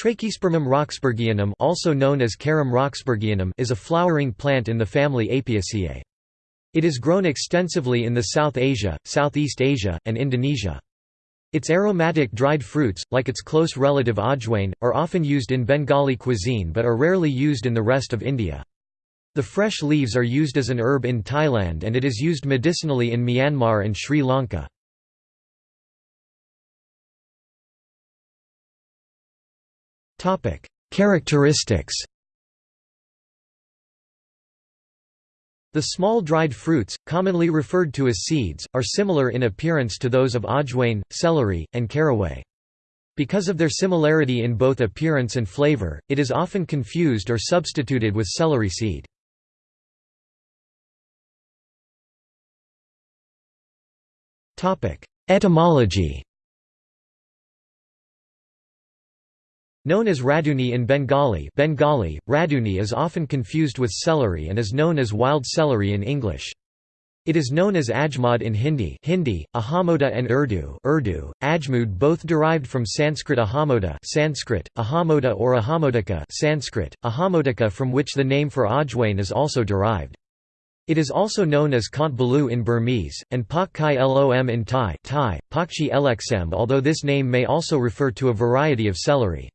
Trachyspermum roxburghianum also known as Carum roxburghianum is a flowering plant in the family Apiaceae. It is grown extensively in the South Asia, Southeast Asia, and Indonesia. Its aromatic dried fruits, like its close relative ajwain, are often used in Bengali cuisine but are rarely used in the rest of India. The fresh leaves are used as an herb in Thailand and it is used medicinally in Myanmar and Sri Lanka. Characteristics The small dried fruits, commonly referred to as seeds, are similar in appearance to those of ajwain, celery, and caraway. Because of their similarity in both appearance and flavor, it is often confused or substituted with celery seed. Etymology Known as raduni in Bengali Bengali, raduni is often confused with celery and is known as wild celery in English. It is known as ajmad in Hindi Hindi, Ahamoda and Urdu Urdu, ajmud both derived from Sanskrit ahamoda Sanskrit, ahamoda or ahamodika Sanskrit, ahamodika from which the name for ajwain is also derived. It is also known as Kant Balu in Burmese, and Pak Kai Lom in Thai, Thai Pakchi Eleksem although this name may also refer to a variety of celery.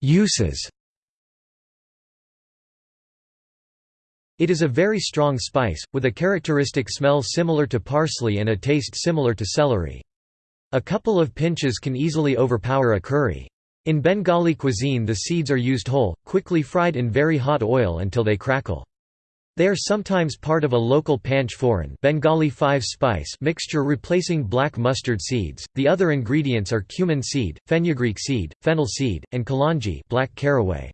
Uses It is a very strong spice, with a characteristic smell similar to parsley and a taste similar to celery. A couple of pinches can easily overpower a curry. In Bengali cuisine the seeds are used whole, quickly fried in very hot oil until they crackle. They are sometimes part of a local panch phoron Bengali five-spice mixture replacing black mustard seeds. The other ingredients are cumin seed, fenugreek seed, fennel seed, and kalonji black caraway.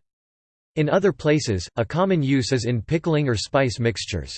In other places, a common use is in pickling or spice mixtures.